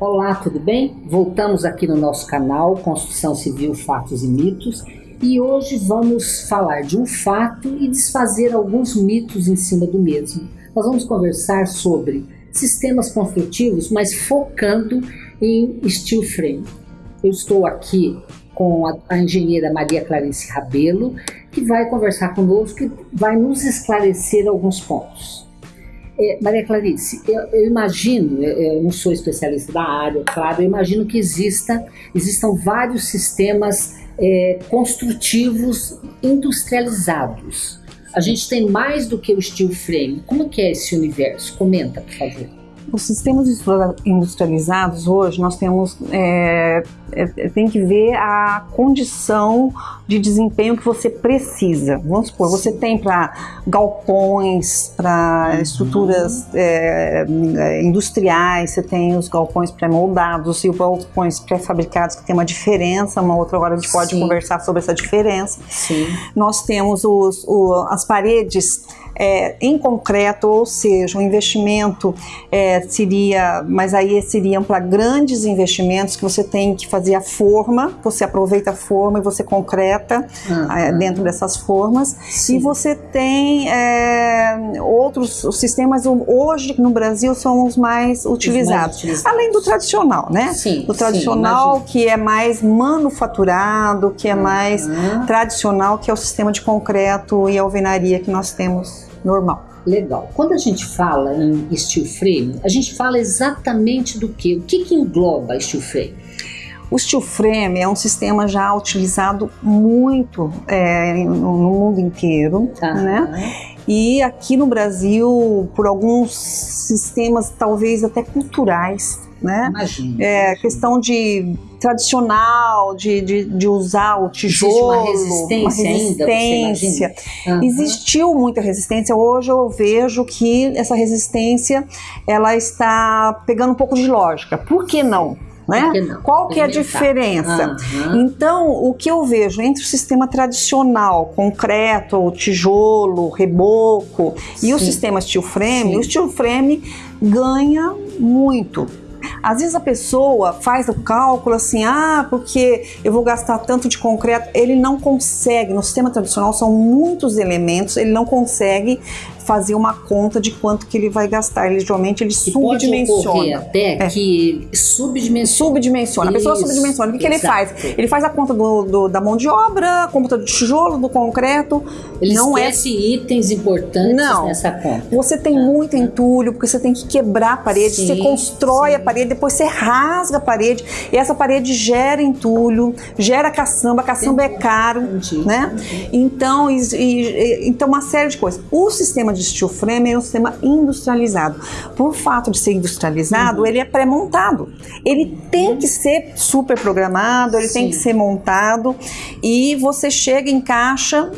Olá, tudo bem? Voltamos aqui no nosso canal Construção Civil Fatos e Mitos e hoje vamos falar de um fato e desfazer alguns mitos em cima do mesmo. Nós vamos conversar sobre sistemas construtivos, mas focando em steel frame. Eu estou aqui com a, a engenheira Maria Clarice Rabelo, que vai conversar conosco e vai nos esclarecer alguns pontos. É, Maria Clarice, eu, eu imagino, eu, eu, não sou especialista da área, claro, eu imagino que exista, existam vários sistemas é, construtivos industrializados. A gente tem mais do que o steel frame. Como que é esse universo? Comenta, por favor. Os sistemas industrializados hoje nós temos é, tem que ver a condição de desempenho que você precisa. Vamos supor, você tem para galpões, para uhum. estruturas é, industriais, você tem os galpões pré-moldados e os galpões pré-fabricados que tem uma diferença. Uma outra hora a gente pode Sim. conversar sobre essa diferença. Sim. Nós temos os, o, as paredes é, em concreto, ou seja, o investimento é, seria, mas aí seriam para grandes investimentos que você tem que fazer a forma, você aproveita a forma e você concreta uhum. é, dentro dessas formas. Sim. E você tem é, outros sistemas, hoje no Brasil são os mais utilizados, mais utilizados. além do tradicional, né? Sim, o tradicional sim, que é mais manufaturado, que é uhum. mais tradicional, que é o sistema de concreto e alvenaria que nós temos normal. Legal. Quando a gente fala em steel frame, a gente fala exatamente do que? O que, que engloba steel frame? O steel frame é um sistema já utilizado muito é, no mundo inteiro, tá. né? E aqui no Brasil, por alguns sistemas talvez até culturais, né? Imagina. É, questão de tradicional, de, de, de, usar o tijolo. Existe uma resistência, uma resistência. Uhum. Existiu muita resistência. Hoje eu vejo que essa resistência ela está pegando um pouco de lógica. Por que não? Né? Qual que é a diferença? Uhum. Então, o que eu vejo entre o sistema tradicional, concreto, tijolo, reboco, Sim. e o sistema steel frame, Sim. o steel frame ganha muito às vezes a pessoa faz o cálculo assim, ah, porque eu vou gastar tanto de concreto. Ele não consegue, no sistema tradicional são muitos elementos, ele não consegue fazer uma conta de quanto que ele vai gastar. Ele geralmente ele e subdimensiona. até é. que subdimensiona. Subdimensiona. A pessoa subdimensiona. O que, que ele faz? Ele faz a conta do, do, da mão de obra, a conta do tijolo, do concreto. Ele não é esquece é... itens importantes não. nessa conta. Você tem ah. muito entulho, porque você tem que quebrar a parede, sim, você constrói sim. a parede, depois você rasga a parede, e essa parede gera entulho, gera caçamba, caçamba Entendi. é caro, Entendi. né? Entendi. Então, e, e, então uma série de coisas. O sistema de de steel frame é um sistema industrializado. Por fato de ser industrializado, uhum. ele é pré-montado. Ele tem que ser super programado, ele Sim. tem que ser montado e você chega, encaixa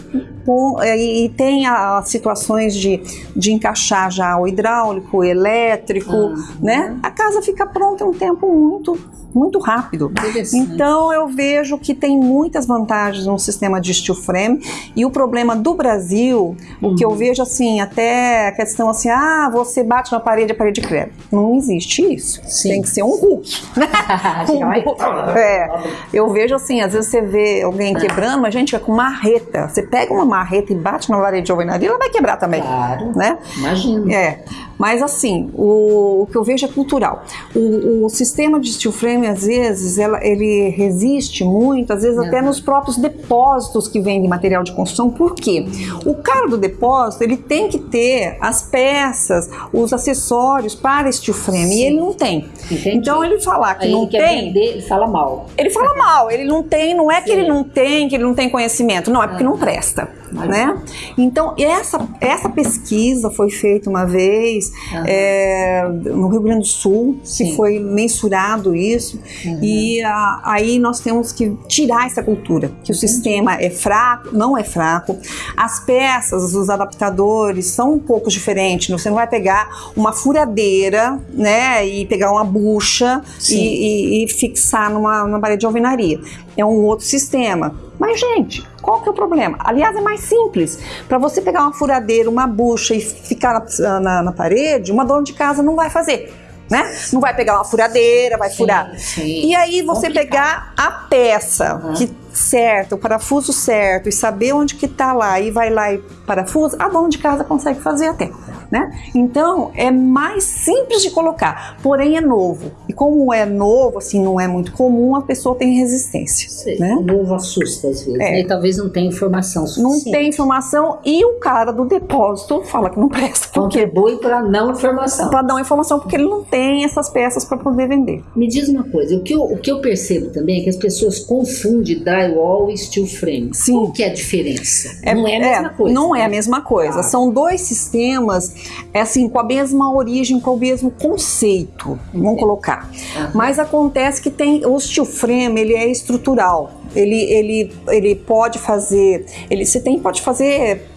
com, e tem as situações de, de encaixar já o hidráulico, o elétrico, uhum. né? A casa fica pronta em um tempo muito muito rápido. Então eu vejo que tem muitas vantagens no sistema de steel frame e o problema do Brasil, uhum. o que eu uhum. vejo assim, até a questão assim, ah, você bate na parede, a parede creme. Não existe isso. Sim. Tem que ser um Hulk. um, é, eu vejo assim, às vezes você vê alguém quebrando, mas gente, é com marreta. Você pega uma marreta e bate na parede de alvenaria, ela vai quebrar também. Claro. Né? Imagina. É. Mas assim, o, o que eu vejo é cultural. O, o sistema de steel frame às vezes, ela, ele resiste muito, às vezes até nos próprios depósitos que vêm de material de construção. Por quê? O cara do depósito, ele tem que ter as peças, os acessórios para steel frame, Sim. e ele não tem. Entendi. Então, ele falar que Aí não ele tem... Vender, ele fala mal. Ele fala mal, ele não tem, não é que Sim. ele não tem, que ele não tem conhecimento, não, é porque não presta. Né? Então, essa, essa pesquisa foi feita uma vez uhum. é, no Rio Grande do Sul, Sim. que foi mensurado isso, uhum. e a, aí nós temos que tirar essa cultura, que o sistema é fraco, não é fraco, as peças, os adaptadores são um pouco diferentes, você não vai pegar uma furadeira, né, e pegar uma bucha e, e, e, fixar numa, numa parede de alvenaria. É um outro sistema. Mas, gente, qual que é o problema? Aliás, é mais simples. Para você pegar uma furadeira, uma bucha e ficar na, na, na, parede, uma dona de casa não vai fazer. né? Não vai pegar uma furadeira, vai sim, furar. Sim. E aí você Complicado. pegar a peça uhum. que certo, o parafuso certo e saber onde que tá lá e vai lá e parafusa, a dona de casa consegue fazer até né? Então é mais simples de colocar, porém é novo. E como é novo, assim, não é muito comum, a pessoa tem resistência. Sim, né? O novo assusta às vezes, é. né? E talvez não tenha informação suficiente. Não tem informação e o cara do depósito fala que não presta. Contribui para não informação. Para não informação, porque ele não tem essas peças para poder vender. Me diz uma coisa, o que, eu, o que eu percebo também é que as pessoas confundem drywall e steel frame. Sim. Qual que é a diferença? É, não é a mesma é, coisa. Não né? é a mesma coisa. Ah. São dois sistemas é assim, com a mesma origem, com o mesmo conceito, vamos colocar. Uhum. Mas acontece que tem o steel frame, ele é estrutural. Ele, ele, ele pode fazer, ele, você tem, pode fazer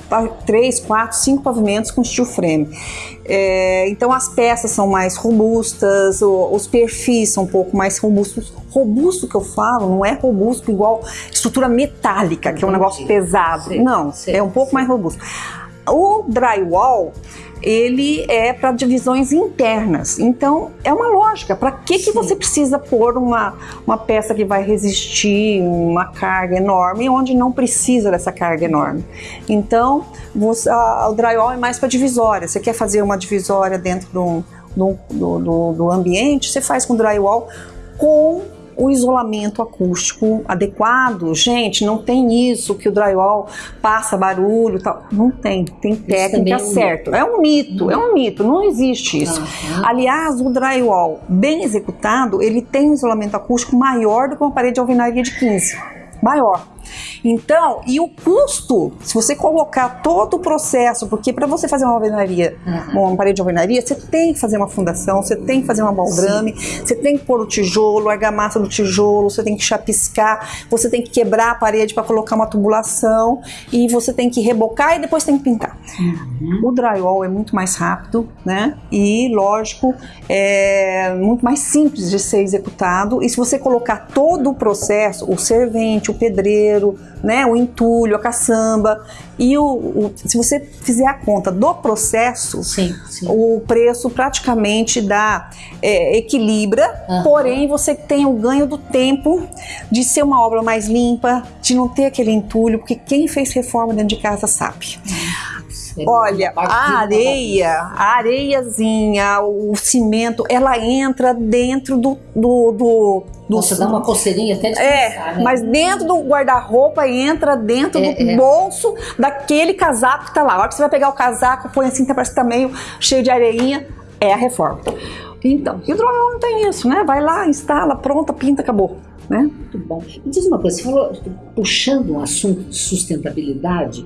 três, quatro, cinco pavimentos com steel frame. É, então as peças são mais robustas, os perfis são um pouco mais robustos. Robusto que eu falo não é robusto igual estrutura metálica, que é um negócio pesado. não, é um pouco mais robusto. O drywall, ele é para divisões internas. Então, é uma lógica. Para que, que você precisa pôr uma, uma peça que vai resistir uma carga enorme onde não precisa dessa carga enorme? Então, você, a, o drywall é mais para divisória. Você quer fazer uma divisória dentro do, do, do, do ambiente, você faz com drywall com o isolamento acústico adequado. Gente, não tem isso que o drywall passa barulho, tal. Não tem, tem técnica é certa. É um mito, é um mito, não existe isso. Uhum. Aliás, o drywall bem executado, ele tem um isolamento acústico maior do que uma parede de alvenaria de 15. Maior. Então, e o custo, se você colocar todo o processo, porque para você fazer uma alvenaria, uhum. uma parede de alvenaria, você tem que fazer uma fundação, você tem que fazer uma baldrame, Sim. você tem que pôr o tijolo, a argamassa do tijolo, você tem que chapiscar, você tem que quebrar a parede para colocar uma tubulação e você tem que rebocar e depois tem que pintar. Uhum. O drywall é muito mais rápido, né? E lógico, é muito mais simples de ser executado. E se você colocar todo o processo, o servente, o pedreiro, né, o entulho, a caçamba. E o, o, se você fizer a conta do processo, sim, sim. o preço praticamente dá é, equilibra, uhum. porém você tem o ganho do tempo de ser uma obra mais limpa, de não ter aquele entulho, porque quem fez reforma dentro de casa sabe. Olha, a areia, a areiazinha, o cimento, ela entra dentro do, do, do, do Nossa, dá uma coceirinha até de É, pensar, né? mas dentro do guarda-roupa entra dentro é, do é. bolso daquele casaco que tá lá. A hora que você vai pegar o casaco, põe assim, parece que tá meio cheio de areinha, é a reforma. Então, e o drywall não tem isso, né? Vai lá, instala, pronta, pinta, acabou. Né? Muito bom. Me diz uma coisa, você falou, puxando um assunto de sustentabilidade,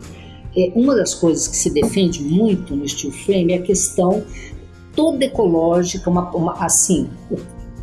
é, uma das coisas que se defende muito no steel frame é a questão toda ecológica, uma, uma, assim,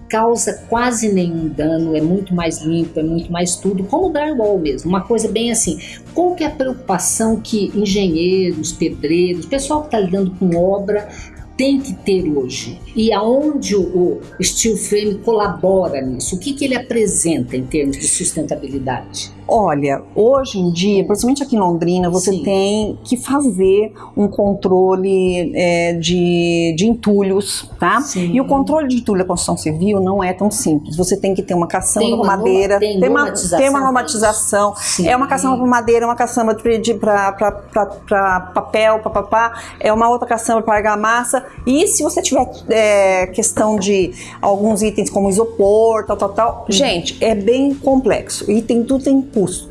causa quase nenhum dano, é muito mais limpo, é muito mais tudo, como o drywall mesmo, uma coisa bem assim. Qual que é a preocupação que engenheiros, pedreiros, pessoal que está lidando com obra tem que ter hoje? E aonde o, steel frame colabora nisso? O que, que ele apresenta em termos de sustentabilidade? Olha, hoje em dia, principalmente aqui em Londrina, você Sim. tem que fazer um controle é, de, de entulhos, tá? Sim. E o controle de entulho da construção civil não é tão simples. Você tem que ter uma caçamba com madeira, tem, tem, uma, tem uma normatização. É uma caçamba para madeira, é uma caçamba para papel, papapá, é uma outra caçamba para argamassa. E se você tiver é, questão de alguns itens como isopor, tal, tal, tal, hum. gente, é bem complexo. E tem tudo tem custo.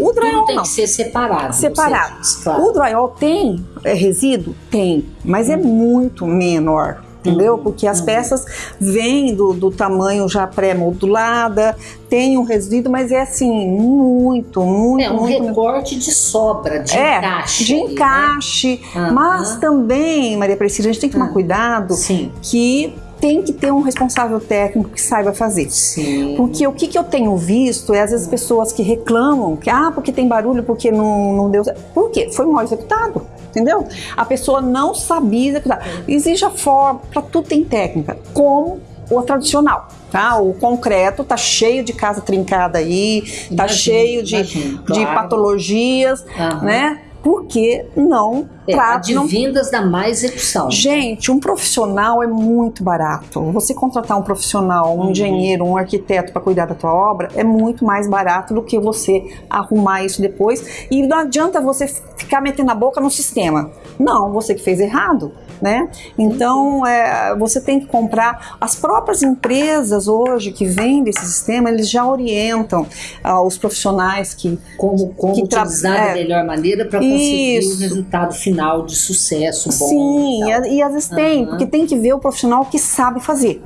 O drywall tem não. que ser separado. Separado. claro. O drywall tem é, resíduo? Tem, mas hum. é muito menor entendeu? Hum, Porque as hum. peças vêm do, do tamanho já pré-modulada, tem um resíduo, mas é assim, muito, muito. É um muito, recorte de sobra, de é, encaixe. De encaixe. Né? Mas também, Maria Precisa, a gente tem que tomar cuidado Sim. que tem que ter um responsável técnico que saiba fazer. Sim. Porque o que, que eu tenho visto é às vezes pessoas que reclamam que, ah, porque tem barulho, porque não, não deu. Por quê? Foi mal executado. Entendeu? A pessoa não sabia executar. Exige a forma, para tudo tem técnica. Como o tradicional, tá? O concreto tá cheio de casa trincada aí, tá cheio de, de patologias, uhum. né? Porque não é, advindas não... da má execução. Gente, um profissional é muito barato. Você contratar um profissional, um uhum. engenheiro, um arquiteto para cuidar da tua obra é muito mais barato do que você arrumar isso depois. E não adianta você ficar metendo a boca no sistema. Não, você que fez errado né? Então, é, você tem que comprar. As próprias empresas hoje que vendem esse sistema, eles já orientam ah, os profissionais que como, como que utilizar é, da melhor maneira para conseguir o resultado final de sucesso bom. Sim, e, e às vezes uhum. tem, porque tem que ver o profissional que sabe fazer.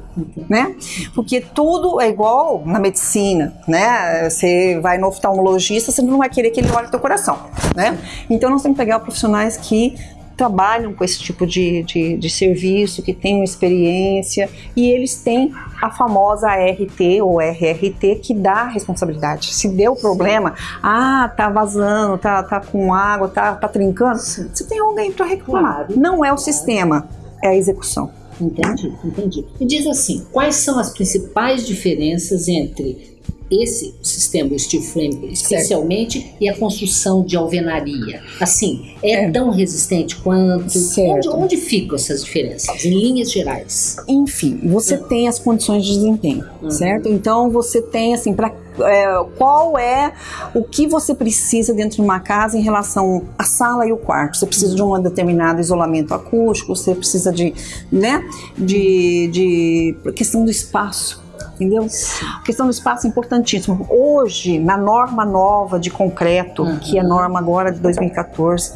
Né? Porque tudo é igual na medicina, né? Você vai no oftalmologista, você não vai querer que ele olhe teu coração, né? Então nós temos que pegar profissionais que trabalham com esse tipo de, de, de, serviço, que têm experiência, e eles têm a famosa RT ou RRT que dá a responsabilidade. Se deu problema, ah, tá vazando, tá, tá com água, tá, tá trincando, você tem alguém para reclamar. Claro. Não é o sistema, é a execução. Entendi, entendi. Me diz assim, quais são as principais diferenças entre esse sistema steel frame especialmente certo. e a construção de alvenaria assim é, é. tão resistente quanto onde, onde, ficam essas diferenças em linhas gerais enfim você uhum. tem as condições de desempenho uhum. certo então você tem assim para é, qual é o que você precisa dentro de uma casa em relação à sala e o quarto. Você precisa de um determinado isolamento acústico, você precisa de, né, de, de questão do espaço entendeu? A questão do espaço é importantíssimo. Hoje, na norma nova de concreto, uhum. que é a norma agora de 2014,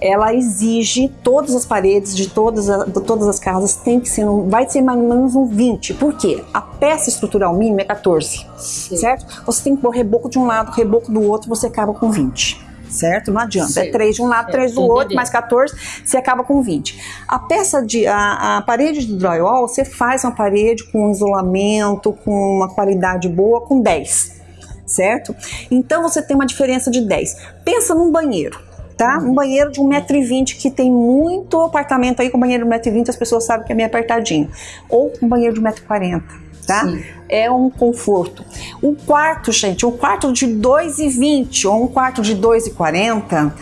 ela exige todas as paredes de todas, de todas as casas tem que ser, vai ser mais ou menos um 20. Por quê? A peça estrutural mínima é 14, Sim. certo? Você tem que pôr reboco de um lado, reboco do outro, você acaba com 20 certo? Não adianta. Sim. É 3 de um lado, 3 é, do outro, mais 14, você acaba com 20. A peça de. A, a, parede de drywall, você faz uma parede com isolamento, com uma qualidade boa, com 10. Certo? Então você tem uma diferença de 10. Pensa num banheiro. Tá? Um banheiro de 1,20m que tem muito apartamento aí com banheiro de 1,20m, as pessoas sabem que é meio apertadinho. Ou um banheiro de 1,40m tá? Sim. É um conforto. Um quarto, gente, um quarto de 2,20 ou um quarto de 2,40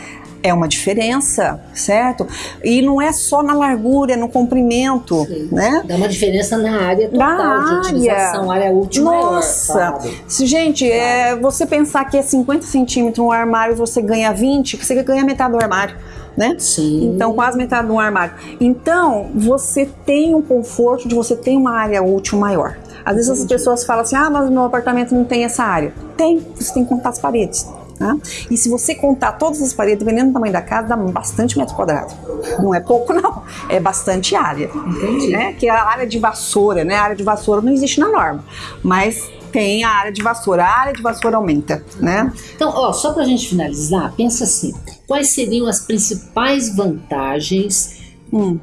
é uma diferença, certo? E não é só na largura, é no comprimento, Sim. né? Dá uma diferença na área total na de utilização, área útil Nossa! Maior, Se, gente, claro. é, você pensar que é 50 centímetros um armário você ganha 20, você ganha metade do armário. Né? Sim. Então, quase metade do armário. Então, você tem um conforto de você ter uma área útil maior. Às vezes as pessoas falam assim: ah, mas meu apartamento não tem essa área. Tem, você tem que contar as paredes. Tá? E se você contar todas as paredes, dependendo do tamanho da casa, dá bastante metro quadrado. Não é pouco, não. É bastante área. Entendi. Né? Que é a área de vassoura, né? A área de vassoura não existe na norma. Mas tem a área de vassoura. A área de vassoura aumenta, né? Então, ó, só pra gente finalizar, pensa assim: quais seriam as principais vantagens hum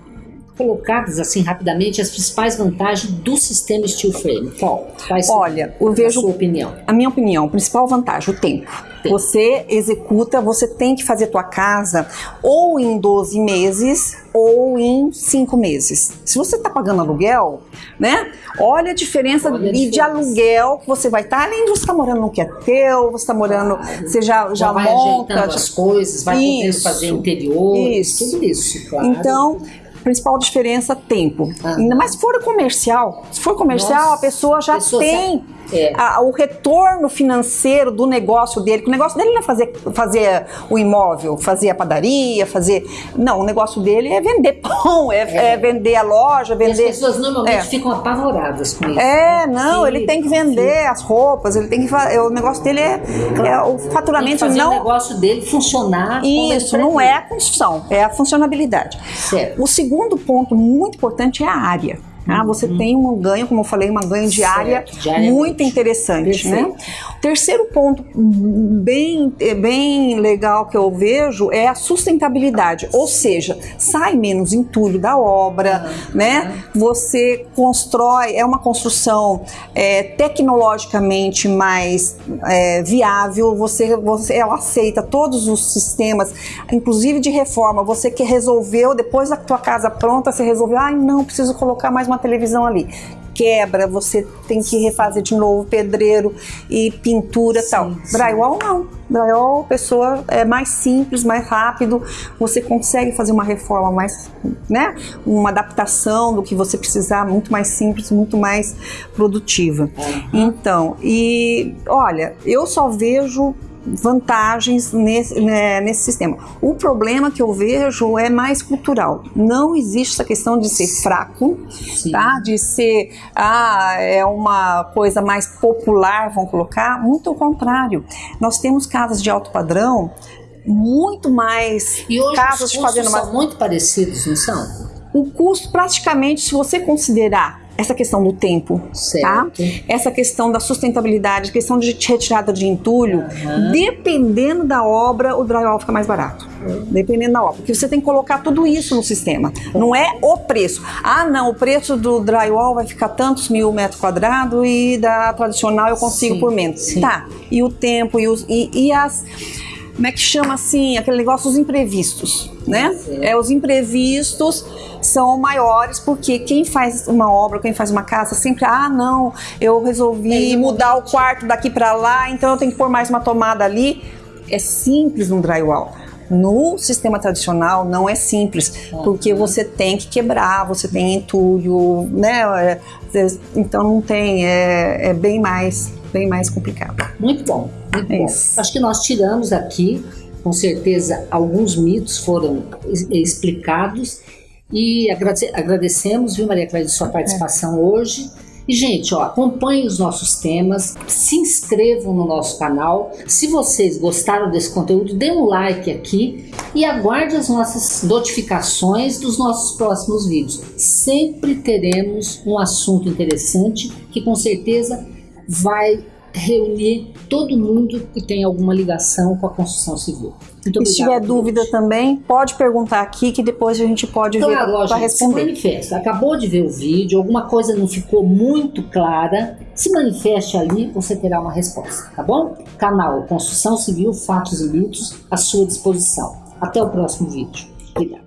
colocadas assim rapidamente as principais vantagens do sistema steel frame? Qual? Quais Olha, eu vejo. A sua opinião? A minha opinião, principal vantagem, o tempo. tempo. Você executa, você tem que fazer tua casa ou em 12 meses ou em 5 meses. Se você está pagando aluguel, né? Olha a diferença olha a de, de aluguel que você vai estar, tá, além de você estar tá morando no que é teu, você está morando, claro. você já, já, já vai monta. as coisas, vai isso, fazer interior, isso. tudo isso, claro. Então, principal diferença, tempo. Ah. Ainda mais se for comercial. Se for comercial, Nossa, a pessoa já pessoa tem é. a, o retorno financeiro do negócio dele. o negócio dele não é fazer, fazer o imóvel, fazer a padaria, fazer. Não, o negócio dele é vender pão, é, é. é vender a loja, vender. E as pessoas normalmente é. ficam apavoradas com isso. É, né? não, sim, ele tem que vender sim. as roupas, ele tem que fazer. O negócio dele é, é o faturamento que não. o negócio dele funcionar. Isso, não é a construção, é a funcionabilidade. Certo. O segundo ponto muito importante é a área. Ah, você uhum. tem um ganho, como eu falei, uma ganho diária, diária muito interessante, né? O terceiro ponto bem, bem legal que eu vejo é a sustentabilidade, ou seja, sai menos entulho da obra, uhum. né? Você constrói, é uma construção é, tecnologicamente mais é, viável, você, você, ela aceita todos os sistemas, inclusive de reforma, você que resolveu, depois da tua casa pronta, você resolveu, ai ah, não, preciso colocar mais uma uma televisão ali. quebra, você tem que refazer de novo pedreiro e pintura e tal. Sim. Drywall não. Drywall, pessoa é mais simples, mais rápido, você consegue fazer uma reforma mais, né? Uma adaptação do que você precisar, muito mais simples, muito mais produtiva. Uhum. Então, e olha, eu só vejo vantagens nesse, né, nesse sistema. O problema que eu vejo é mais cultural. Não existe essa questão de ser fraco, tá? de ser ah, é uma coisa mais popular, vão colocar. Muito ao contrário. Nós temos casas de alto padrão muito mais e hoje casas os custos são muito parecidos, não são? O custo praticamente, se você considerar essa questão do tempo, tá? certo. tá? Essa questão da sustentabilidade, questão de retirada de entulho, uhum. dependendo da obra, o drywall fica mais barato. Uhum. Dependendo da obra, porque você tem que colocar tudo isso no sistema. Não é o preço. Ah, não, o preço do drywall vai ficar tantos mil metros quadrados e da tradicional eu consigo sim, por menos. Sim. Tá. E o tempo e, os, e, e as como é que chama assim, aquele negócio dos imprevistos, né? É, os imprevistos são maiores porque quem faz uma obra, quem faz uma casa, sempre, ah, não, eu resolvi mudar o quarto daqui para lá, então eu tenho que pôr mais uma tomada ali. É simples no drywall. No sistema tradicional não é simples, porque você tem que quebrar, você tem entulho, né? É, então não tem, é, é bem mais, bem mais complicado. Muito bom, muito é bom. Acho que nós tiramos aqui, com certeza, alguns mitos foram explicados e agradecemos, viu, Maria Clara, sua participação é. hoje. E, gente, ó, acompanhem os nossos temas, se inscrevam no nosso canal. Se vocês gostaram desse conteúdo, dê um like aqui e aguarde as nossas notificações dos nossos próximos vídeos. Sempre teremos um assunto interessante que com certeza vai reunir todo mundo que tem alguma ligação com a construção civil. Muito Se tiver dúvida gente. também, pode perguntar aqui que depois a gente pode claro, ver para responder. Se manifesta. Acabou de ver o vídeo, alguma coisa não ficou muito clara, se manifeste ali, você terá uma resposta, tá bom? Canal Construção Civil, Fatos e Mitos à sua disposição. Até o próximo vídeo. Obrigado.